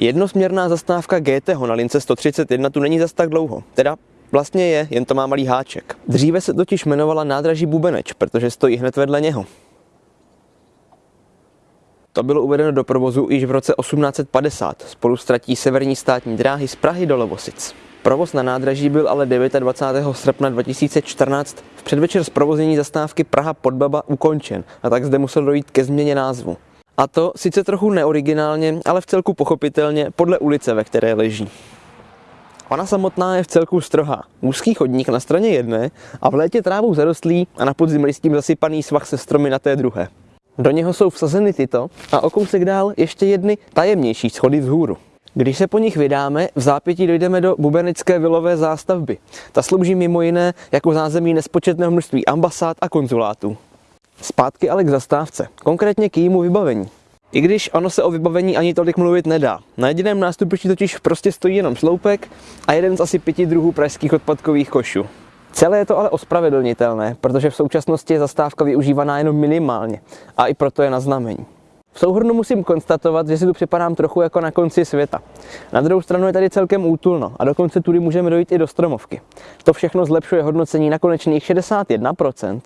Jednosměrná zastávka GT na lince 131 tu není zas tak dlouho, teda Vlastně je, jen to má malý háček. Dříve se totiž jmenovala nádraží Bubeneč, protože stojí hned vedle něho. To bylo uvedeno do provozu již v roce 1850 spolu s tratí severní státní dráhy z Prahy do Lovosic. Provoz na nádraží byl ale 29. srpna 2014 v předvečer zprovoznění zastávky Praha Podbaba ukončen a tak zde musel dojít ke změně názvu. A to sice trochu neoriginálně, ale v celku pochopitelně podle ulice, ve které leží. Ona samotná je v celku strohá. Úzký chodník na straně jedné a v létě trávou zarostlý a na podzim listím zasypaný svah se stromy na té druhé. Do něho jsou vsazeny tyto a o kousek dál ještě jedny tajemnější schody vzhůru. Když se po nich vydáme, v zápětí dojdeme do bubenické vilové zástavby. Ta slouží mimo jiné jako zázemí nespočetného množství ambasád a konzulátů. Zpátky ale k zastávce, konkrétně k jejímu vybavení. I když ono se o vybavení ani tolik mluvit nedá. Na jediném nástupišti totiž prostě stojí jenom sloupek a jeden z asi pěti druhů pražských odpadkových košů. Celé je to ale ospravedlnitelné, protože v současnosti je zastávka využívaná jenom minimálně a i proto je na znamení. V souhrnu musím konstatovat, že si tu připadám trochu jako na konci světa. Na druhou stranu je tady celkem útulno a dokonce tudy můžeme dojít i do stromovky. To všechno zlepšuje hodnocení na konečných 61%.